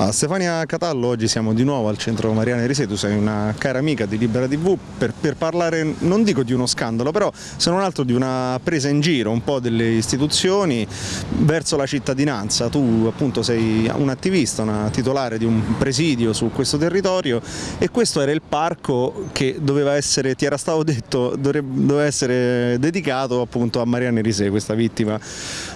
Ah, Stefania Catallo, oggi siamo di nuovo al centro Mariana Risei, tu sei una cara amica di Libera TV per, per, parlare, non dico di uno scandalo, però se non altro di una presa in giro un po' delle istituzioni verso la cittadinanza. Tu appunto sei un attivista, una titolare di un presidio su questo territorio e questo era il parco che doveva essere, ti era stato detto, doveva essere dedicato appunto a Mariana Risei, questa vittima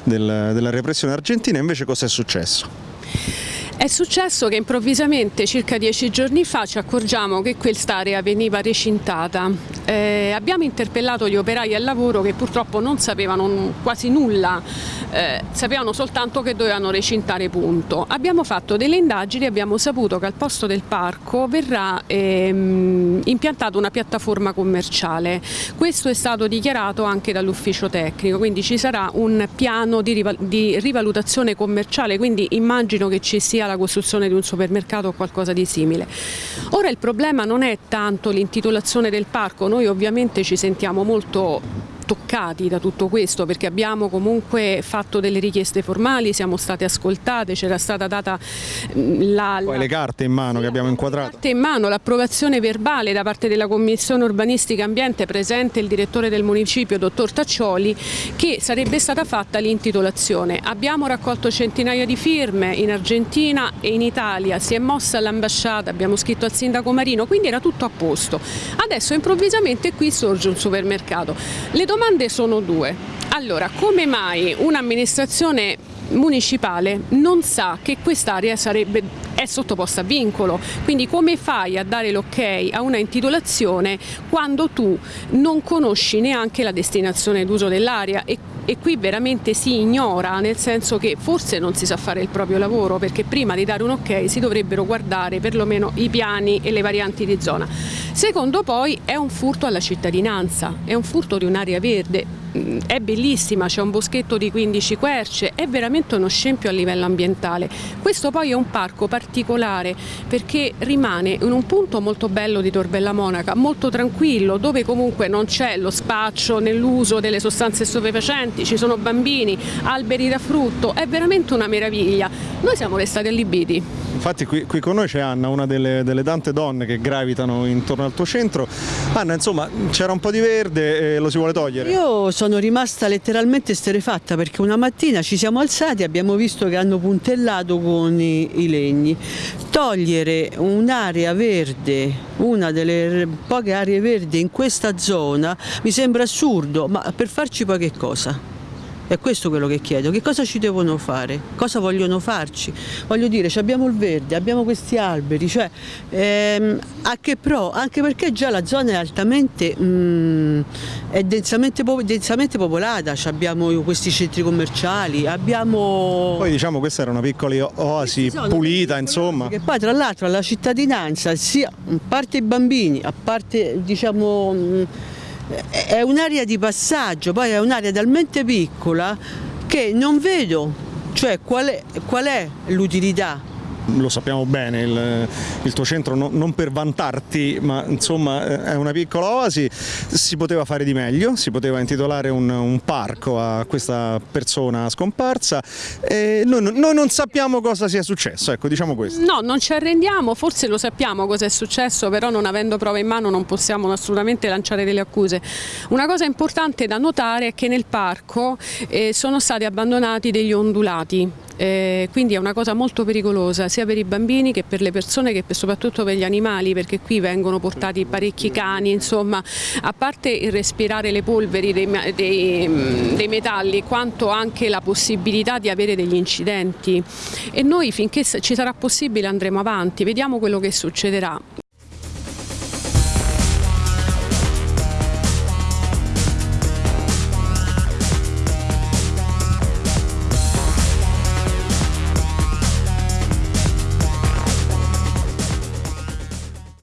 del, della repressione argentina, invece cosa è successo? È successo che improvvisamente circa dieci giorni fa ci accorgiamo che quest'area veniva recintata. Eh, abbiamo interpellato gli operai al lavoro che purtroppo non sapevano quasi nulla, eh, sapevano soltanto che dovevano recintare punto. Abbiamo fatto delle indagini e abbiamo saputo che al posto del parco verrà ehm, impiantata una piattaforma commerciale. Questo è stato dichiarato anche dall'ufficio tecnico, quindi ci sarà un piano di, di rivalutazione commerciale, quindi immagino che ci sia la costruzione di un supermercato o qualcosa di simile. Ora il problema non è tanto l'intitolazione del parco, noi ovviamente ci sentiamo molto toccati da tutto questo perché abbiamo comunque fatto delle richieste formali, siamo state ascoltate, c'era stata data mm, la, la... Poi le carte in mano che abbiamo inquadrato. Le carte in mano, l'approvazione verbale da parte della Commissione Urbanistica Ambiente presente il direttore del municipio, dottor Taccioli, che sarebbe stata fatta l'intitolazione. Abbiamo raccolto centinaia di firme in Argentina e in Italia, si è mossa all'ambasciata, abbiamo scritto al sindaco Marino, quindi era tutto a posto. Adesso improvvisamente qui sorge un supermercato. Le domande sono due. Allora, come mai un'amministrazione municipale non sa che quest'area è sottoposta a vincolo, quindi come fai a dare l'ok a una intitolazione quando tu non conosci neanche la destinazione d'uso dell'area e e qui veramente si ignora, nel senso che forse non si sa fare il proprio lavoro perché prima di dare un ok si dovrebbero guardare perlomeno i piani e le varianti di zona. Secondo poi è un furto alla cittadinanza, è un furto di un'area verde, è bellissima, c'è un boschetto di 15 querce, è veramente uno scempio a livello ambientale. Questo poi è un parco particolare perché rimane in un punto molto bello di Torbella Monaca, molto tranquillo, dove comunque non c'è lo spaccio nell'uso delle sostanze stupefacenti, ci sono bambini, alberi da frutto, è veramente una meraviglia. Noi siamo restati allibiti. Infatti qui, qui con noi c'è Anna, una delle, delle, tante donne che gravitano intorno al tuo centro. Anna, insomma, c'era un po' di verde e lo si vuole togliere? Io sono rimasta letteralmente sterefatta perché una mattina ci siamo alzati e abbiamo visto che hanno puntellato con i, i legni. Togliere un'area verde, una delle poche aree verdi in questa zona, mi sembra assurdo, ma per farci poi che cosa? È questo quello che chiedo, che cosa ci devono fare, cosa vogliono farci. Voglio dire, abbiamo il verde, abbiamo questi alberi, cioè ehm, a che pro? Anche perché già la zona è altamente, mm, è densamente, densamente popolata, abbiamo questi centri commerciali, abbiamo... Poi diciamo questa era una piccola oasi pulita, insomma. Che poi tra l'altro alla cittadinanza, sia a parte i bambini, a parte diciamo mm, è un'area di passaggio, poi è un'area talmente piccola che non vedo cioè, qual è, è l'utilità lo sappiamo bene, il, il tuo centro no, non per vantarti, ma insomma eh, è una piccola oasi, si poteva fare di meglio, si poteva intitolare un, un parco a questa persona scomparsa e noi, noi, non sappiamo cosa sia successo, ecco diciamo questo. No, non ci arrendiamo, forse lo sappiamo cosa è successo, però non avendo prove in mano non possiamo assolutamente lanciare delle accuse. Una cosa importante da notare è che nel parco eh, sono stati abbandonati degli ondulati, eh, quindi è una cosa molto pericolosa sia per i bambini che per le persone che soprattutto per gli animali perché qui vengono portati parecchi cani, insomma a parte il respirare le polveri dei, dei, mm, dei metalli quanto anche la possibilità di avere degli incidenti e noi finché ci sarà possibile andremo avanti, vediamo quello che succederà.